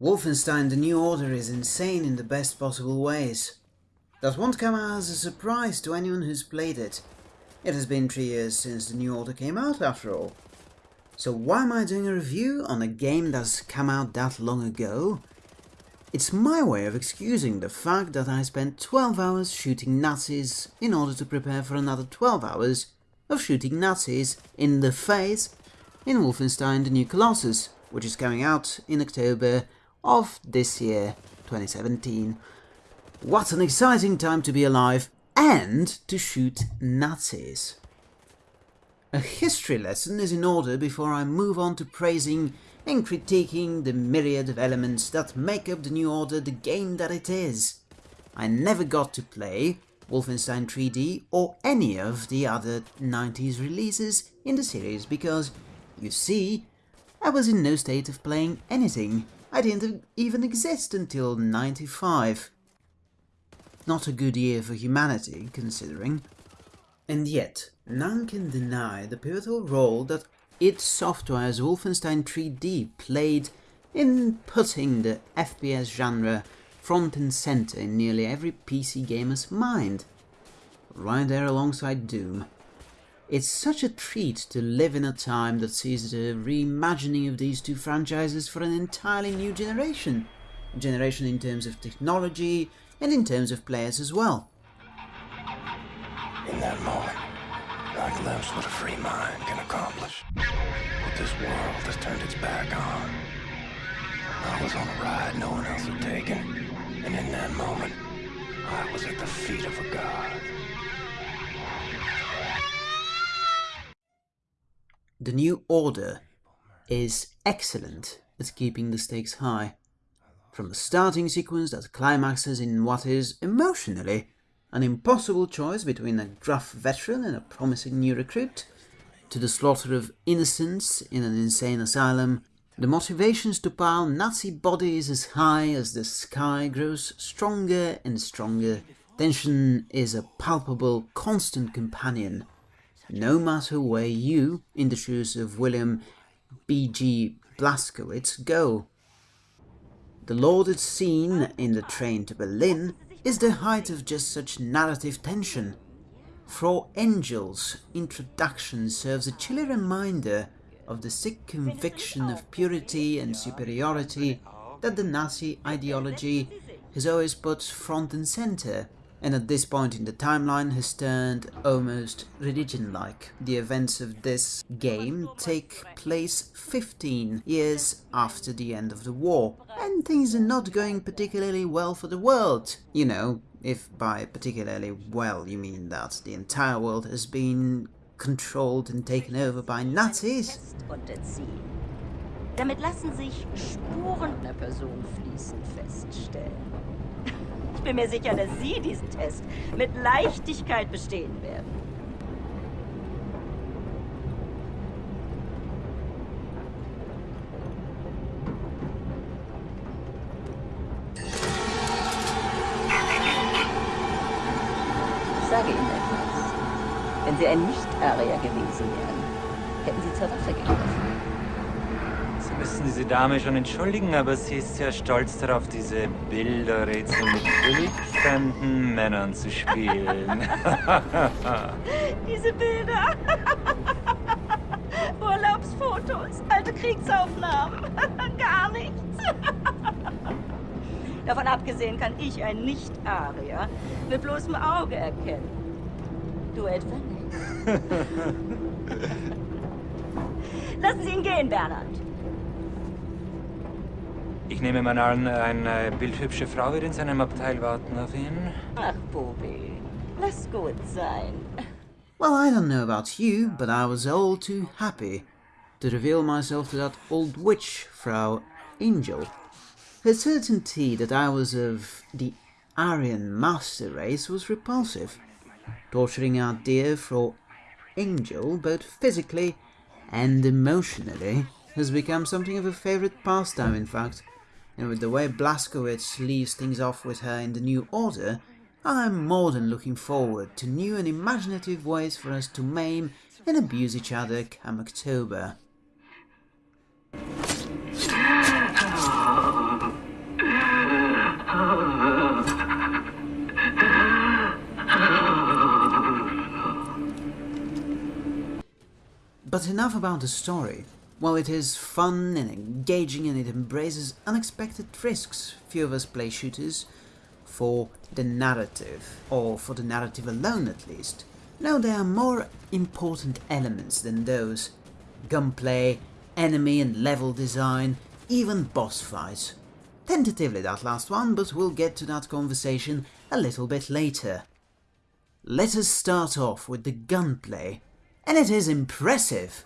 Wolfenstein The New Order is insane in the best possible ways. That won't come as a surprise to anyone who's played it. It has been three years since The New Order came out after all. So why am I doing a review on a game that's come out that long ago? It's my way of excusing the fact that I spent 12 hours shooting Nazis in order to prepare for another 12 hours of shooting Nazis in the face in Wolfenstein The New Colossus, which is coming out in October of this year, 2017. What an exciting time to be alive and to shoot Nazis. A history lesson is in order before I move on to praising and critiquing the myriad of elements that make up the New Order the game that it is. I never got to play Wolfenstein 3D or any of the other 90s releases in the series because, you see, I was in no state of playing anything I didn't even exist until 95. Not a good year for humanity, considering. And yet, none can deny the pivotal role that id Software's Wolfenstein 3D played in putting the FPS genre front and center in nearly every PC gamer's mind. Right there alongside Doom. It's such a treat to live in a time that sees the reimagining of these two franchises for an entirely new generation. Generation in terms of technology and in terms of players as well. In that moment, I glimpsed what a free mind can accomplish. What this world has turned its back on. I was on a ride no one else had taken, and in that moment, I was at the feet of a god. The New Order is excellent at keeping the stakes high. From the starting sequence that climaxes in what is, emotionally, an impossible choice between a gruff veteran and a promising new recruit, to the slaughter of innocents in an insane asylum, the motivations to pile Nazi bodies as high as the sky grows stronger and stronger. Tension is a palpable, constant companion no matter where you, in the shoes of William B.J. Blazkowicz, go. The lauded scene in the train to Berlin is the height of just such narrative tension. Frau Engel's introduction serves a chilly reminder of the sick conviction of purity and superiority that the Nazi ideology has always put front and center and at this point in the timeline has turned almost religion-like. The events of this game take place 15 years after the end of the war, and things are not going particularly well for the world. You know, if by particularly well you mean that the entire world has been controlled and taken over by Nazis. Damit lassen sich Spuren einer Person fließend feststellen. Ich bin mir sicher, dass Sie diesen Test mit Leichtigkeit bestehen werden. Nicht-Arier gewesen wären, hätten Sie zur Waffe gegriffen müssen diese Dame schon entschuldigen, aber sie ist sehr stolz darauf, diese Bilderrätsel mit wildfremden Männern zu spielen. diese Bilder. Urlaubsfotos, alte Kriegsaufnahmen. Gar nichts. Davon abgesehen kann ich ein Nicht-Arier mit bloßem Auge erkennen. Du etwa nicht. Lassen Sie ihn gehen, Bernhard. Ich nehme mal an, eine bildhübsche Frau wird in seinem Abteil warten auf ihn. Ach, Bobby, lass gut sein. Well, I don't know about you, but I was all too happy to reveal myself to that old witch, Frau Engel. Her certainty that I was of the Aryan master race was repulsive. Torturing our dear Frau Engel, both physically and emotionally, has become something of a favourite pastime, in fact and with the way Blazkowicz leaves things off with her in the New Order, I'm more than looking forward to new and imaginative ways for us to maim and abuse each other come October. But enough about the story. While it is fun and engaging and it embraces unexpected risks, few of us play shooters for the narrative, or for the narrative alone at least. No, there are more important elements than those. Gunplay, enemy and level design, even boss fights. Tentatively that last one, but we'll get to that conversation a little bit later. Let us start off with the gunplay and it is impressive.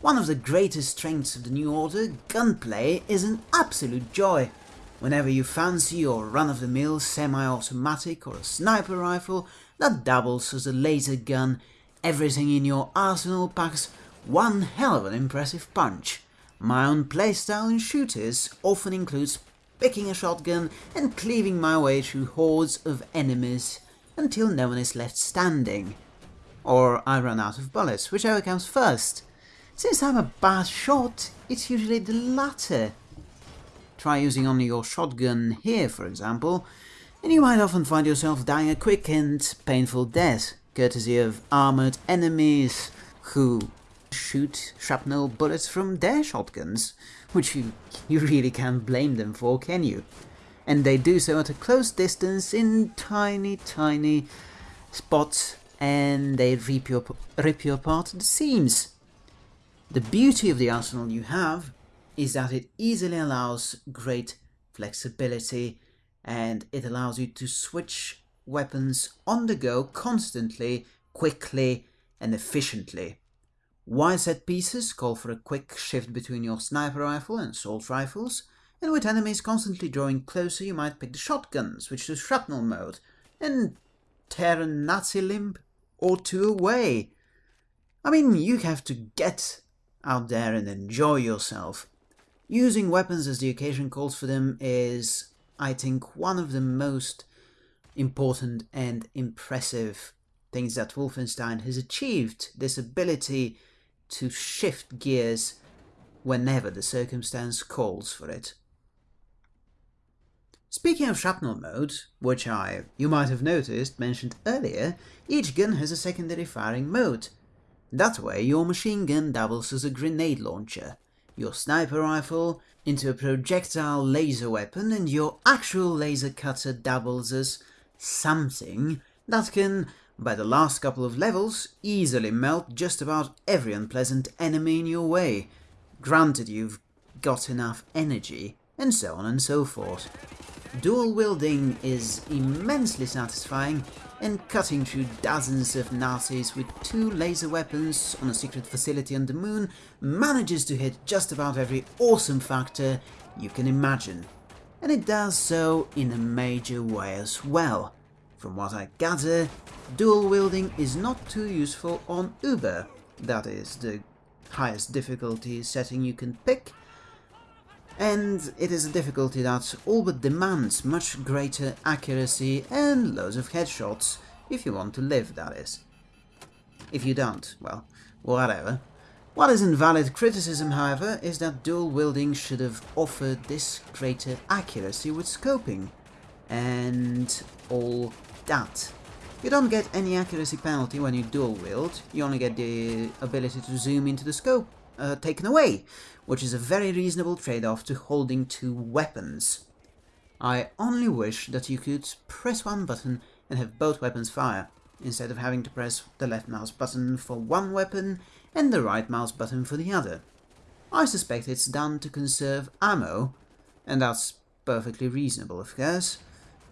One of the greatest strengths of the New Order, gunplay, is an absolute joy. Whenever you fancy your run-of-the-mill semi-automatic or a sniper rifle that doubles as a laser gun, everything in your arsenal packs one hell of an impressive punch. My own playstyle in shooters often includes picking a shotgun and cleaving my way through hordes of enemies until no one is left standing or I run out of bullets, whichever comes first. Since I'm a bad shot, it's usually the latter. Try using only your shotgun here, for example, and you might often find yourself dying a quick and painful death, courtesy of armoured enemies who shoot shrapnel bullets from their shotguns, which you, you really can't blame them for, can you? And they do so at a close distance in tiny, tiny spots and they rip you, rip you apart the seams. The beauty of the arsenal you have is that it easily allows great flexibility and it allows you to switch weapons on the go constantly, quickly and efficiently. Wide set pieces call for a quick shift between your sniper rifle and assault rifles, and with enemies constantly drawing closer you might pick the shotgun, switch to shrapnel mode, and tear a Nazi limb or two away. I mean, you have to get out there and enjoy yourself. Using weapons as the occasion calls for them is, I think, one of the most important and impressive things that Wolfenstein has achieved. This ability to shift gears whenever the circumstance calls for it. Speaking of shrapnel mode, which I, you might have noticed, mentioned earlier, each gun has a secondary firing mode. That way your machine gun doubles as a grenade launcher, your sniper rifle into a projectile laser weapon and your actual laser cutter doubles as something that can, by the last couple of levels, easily melt just about every unpleasant enemy in your way, granted you've got enough energy, and so on and so forth. Dual wielding is immensely satisfying and cutting through dozens of Nazis with two laser weapons on a secret facility on the moon manages to hit just about every awesome factor you can imagine. And it does so in a major way as well. From what I gather, dual wielding is not too useful on Uber, that is the highest difficulty setting you can pick, and it is a difficulty that all but demands much greater accuracy and loads of headshots, if you want to live, that is. If you don't, well, whatever. What is invalid criticism, however, is that dual wielding should have offered this greater accuracy with scoping, and all that. You don't get any accuracy penalty when you dual wield, you only get the ability to zoom into the scope uh, taken away, which is a very reasonable trade-off to holding two weapons. I only wish that you could press one button and have both weapons fire, instead of having to press the left mouse button for one weapon and the right mouse button for the other. I suspect it's done to conserve ammo, and that's perfectly reasonable of course.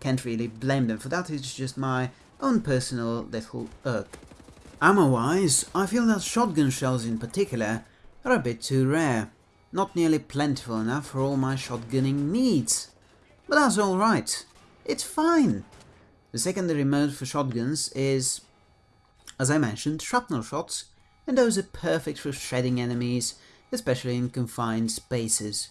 Can't really blame them for that, it's just my own personal little irk. Ammo-wise, I feel that shotgun shells in particular are a bit too rare not nearly plentiful enough for all my shotgunning needs. But that's alright. It's fine. The secondary mode for shotguns is, as I mentioned, shrapnel shots, and those are perfect for shredding enemies, especially in confined spaces.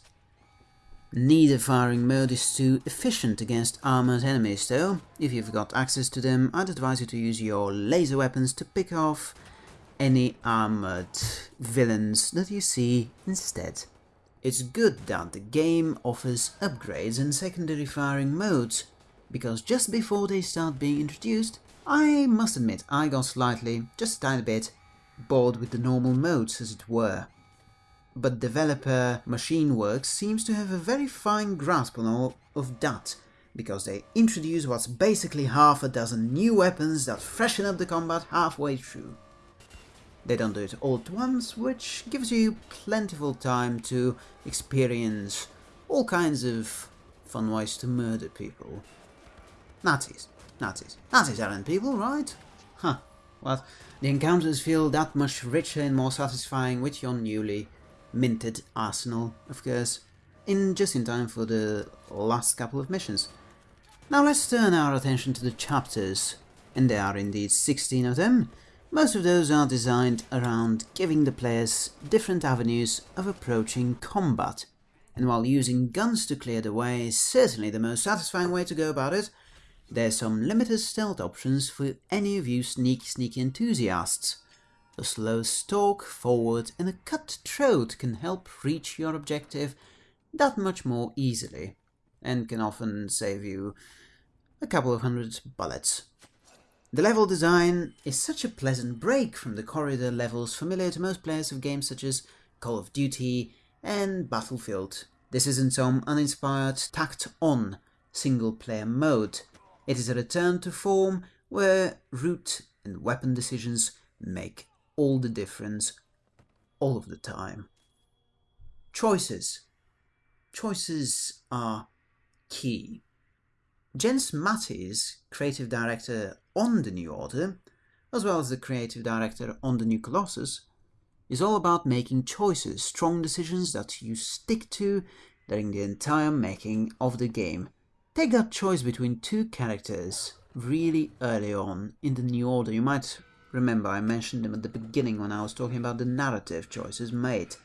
Neither firing mode is too efficient against armored enemies though. If you've got access to them, I'd advise you to use your laser weapons to pick off any armored villains that you see instead. It's good that the game offers upgrades and secondary firing modes, because just before they start being introduced, I must admit I got slightly, just a tiny bit, bored with the normal modes as it were but developer Machineworks seems to have a very fine grasp on all of that, because they introduce what's basically half a dozen new weapons that freshen up the combat halfway through. They don't do it all at once, which gives you plentiful time to experience all kinds of fun ways to murder people. Nazis. Nazis. Nazis aren't people, right? Huh. Well, the encounters feel that much richer and more satisfying with your newly minted arsenal, of course, in just in time for the last couple of missions. Now let's turn our attention to the chapters, and there are indeed 16 of them. Most of those are designed around giving the players different avenues of approaching combat, and while using guns to clear the way is certainly the most satisfying way to go about it, there's some limited stealth options for any of you sneaky sneaky enthusiasts. A slow stalk forward and a cut throat can help reach your objective that much more easily, and can often save you a couple of hundred bullets. The level design is such a pleasant break from the corridor levels familiar to most players of games such as Call of Duty and Battlefield. This isn't some uninspired, tacked-on single-player mode. It is a return to form where route and weapon decisions make all the difference all of the time. Choices. Choices are key. Jens Matthies, creative director on The New Order, as well as the creative director on The New Colossus, is all about making choices, strong decisions that you stick to during the entire making of the game. Take that choice between two characters really early on in The New Order. You might Remember, I mentioned them at the beginning when I was talking about the narrative choices made.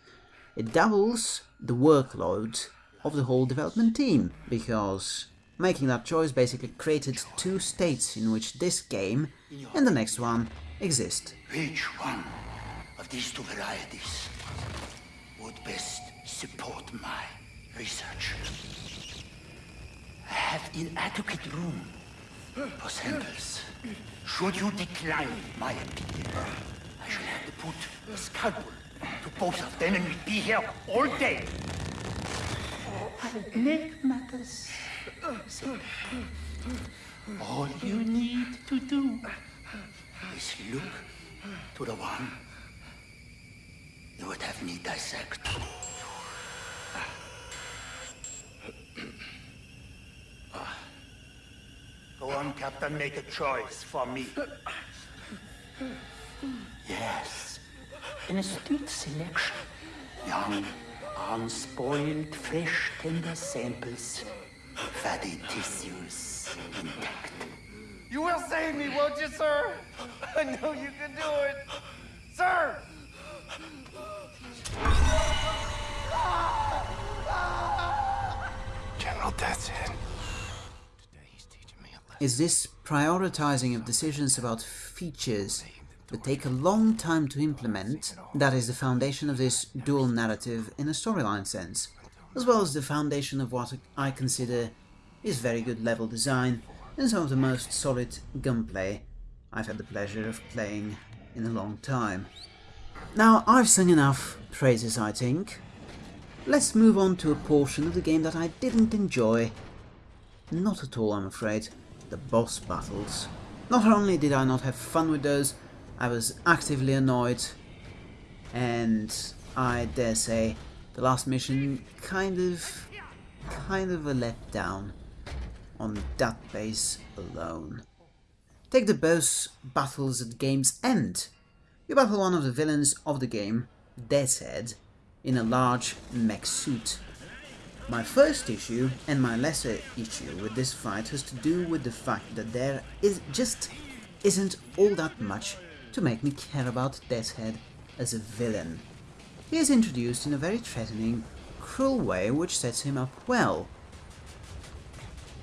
It doubles the workload of the whole development team, because making that choice basically created two states in which this game and the next one exist. Which one of these two varieties would best support my research? I have inadequate room for samples. Should you decline my appeal, I shall have to put a scalpel to both of them and be here all day. I'll make matters simple. All you need to do is look to the one you would have me dissect. Go on, Captain, make a choice for me. Yes, an astute selection. Young, unspoiled, fresh, tender samples. Fatty tissues intact. You will save me, won't you, sir? I know you can do it. Sir! General Deathshead. Is this prioritizing of decisions about features that take a long time to implement that is the foundation of this dual narrative in a storyline sense, as well as the foundation of what I consider is very good level design and some of the most solid gunplay I've had the pleasure of playing in a long time. Now, I've sung enough praises, I think. Let's move on to a portion of the game that I didn't enjoy. Not at all, I'm afraid. The boss battles. Not only did I not have fun with those, I was actively annoyed. And I dare say, the last mission kind of, kind of a letdown on that base alone. Take the boss battles at game's end. You battle one of the villains of the game, Deathshead, in a large mech suit. My first issue, and my lesser issue with this fight, has to do with the fact that there is just isn't all that much to make me care about Deathshead as a villain. He is introduced in a very threatening, cruel way which sets him up well.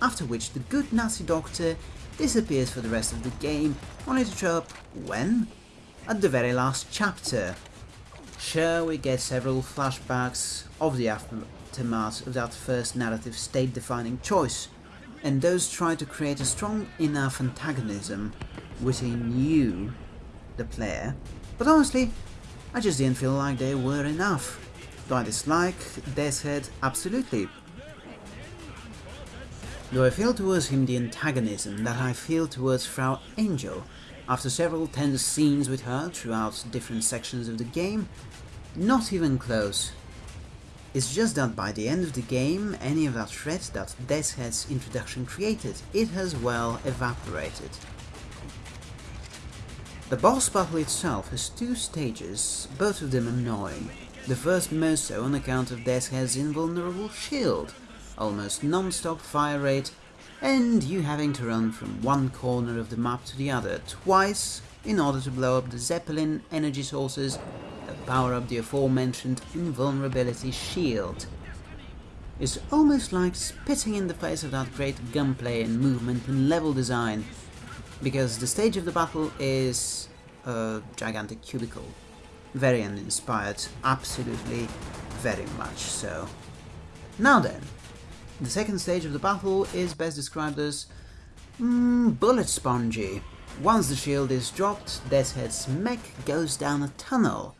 After which the good Nazi doctor disappears for the rest of the game, only to show up when? At the very last chapter. Sure, we get several flashbacks of the aftermath of that first narrative state-defining choice, and those try to create a strong enough antagonism within you, the player, but honestly, I just didn't feel like they were enough. Do I dislike Deathshead? Absolutely. Do I feel towards him the antagonism that I feel towards Frau Engel after several tense scenes with her throughout different sections of the game? Not even close. It's just that by the end of the game, any of that threat that Deathshead's introduction created, it has well evaporated. The boss battle itself has two stages, both of them annoying. The first most so on account of Deathshead's invulnerable shield, almost non-stop fire rate, and you having to run from one corner of the map to the other twice in order to blow up the Zeppelin energy sources that power up the aforementioned invulnerability shield. It's almost like spitting in the face of that great gunplay and movement and level design because the stage of the battle is a gigantic cubicle. Very uninspired, absolutely very much so. Now then, the second stage of the battle is best described as mm, bullet spongy. Once the shield is dropped, Deathshead's mech goes down a tunnel.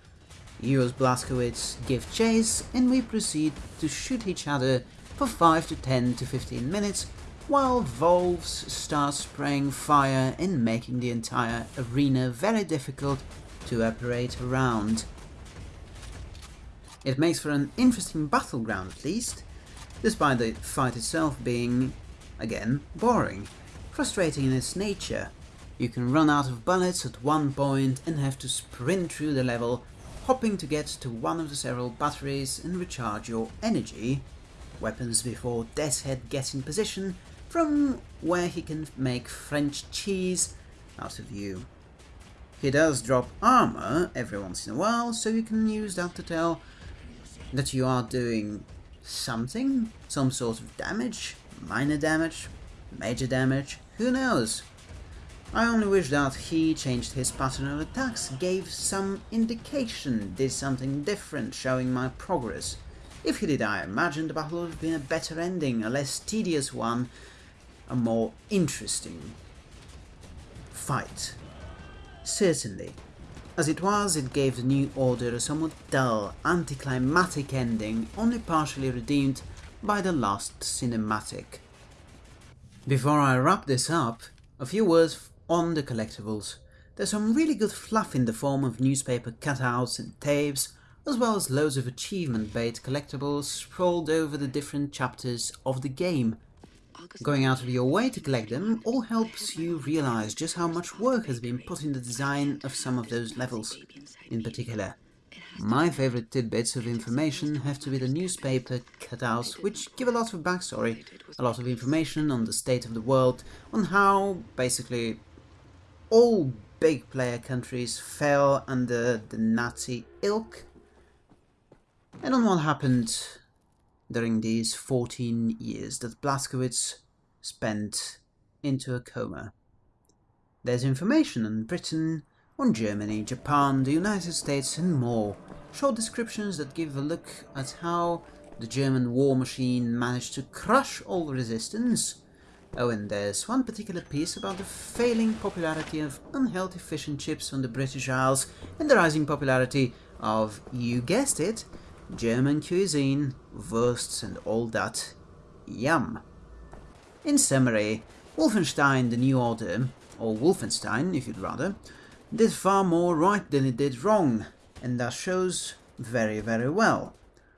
You as Blazkowicz give chase and we proceed to shoot each other for 5 to 10 to 15 minutes while Volves start spraying fire and making the entire arena very difficult to operate around. It makes for an interesting battleground at least, despite the fight itself being, again, boring, frustrating in its nature. You can run out of bullets at one point and have to sprint through the level, hopping to get to one of the several batteries and recharge your energy, weapons before Deathshead gets in position from where he can make French cheese out of you. He does drop armor every once in a while, so you can use that to tell that you are doing something, some sort of damage, minor damage, major damage, who knows. I only wish that he changed his pattern of attacks, gave some indication, did something different, showing my progress. If he did, I imagine the battle would have been a better ending, a less tedious one, a more interesting fight. Certainly. As it was, it gave the New Order a somewhat dull, anticlimactic ending, only partially redeemed by the last cinematic. Before I wrap this up, a few words on the collectibles. There's some really good fluff in the form of newspaper cutouts and tapes, as well as loads of achievement bait collectibles sprawled over the different chapters of the game, Going out of your way to collect them all helps you realize just how much work has been put in the design of some of those levels, in particular. My favorite tidbits of information have to be the newspaper cutouts, which give a lot of backstory, a lot of information on the state of the world, on how, basically, all big player countries fell under the Nazi ilk, and on what happened during these 14 years that Blazkowicz spent into a coma. There's information on Britain, on Germany, Japan, the United States and more, short descriptions that give a look at how the German war machine managed to crush all resistance. Oh, and there's one particular piece about the failing popularity of unhealthy fish and chips on the British Isles and the rising popularity of, you guessed it, German cuisine, wursts and all that. Yum. In summary, Wolfenstein The New Order, or Wolfenstein if you'd rather, did far more right than it did wrong, and that shows very very well.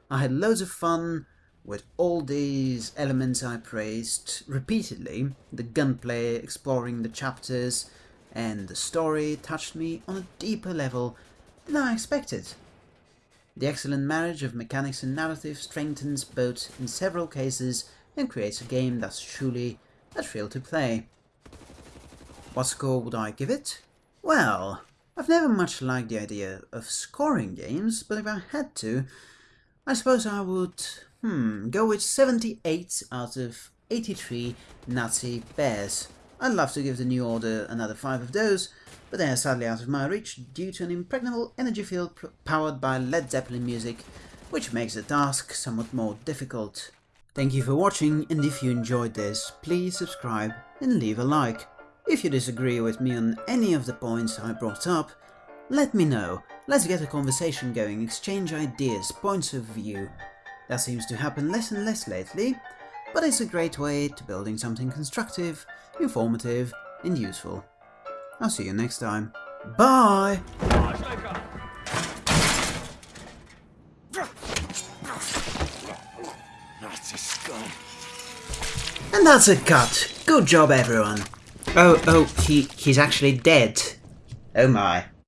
I had loads of fun with all these elements I praised repeatedly, the gunplay, exploring the chapters, and the story touched me on a deeper level than I expected. The excellent marriage of mechanics and narrative strengthens both in several cases and creates a game that's truly a thrill to play. What score would I give it? Well, I've never much liked the idea of scoring games, but if I had to, I suppose I would, hmm, go with 78 out of 83 Nazi bears. I'd love to give the New Order another 5 of those, but they are sadly out of my reach due to an impregnable energy field powered by Led Zeppelin music, which makes the task somewhat more difficult. Thank you for watching and if you enjoyed this, please subscribe and leave a like. If you disagree with me on any of the points I brought up, let me know. Let's get a conversation going, exchange ideas, points of view. That seems to happen less and less lately, but it's a great way to building something constructive, informative and useful. I'll see you next time. Bye! And that's a cut. Good job everyone. Oh, oh, he, he's actually dead. Oh my.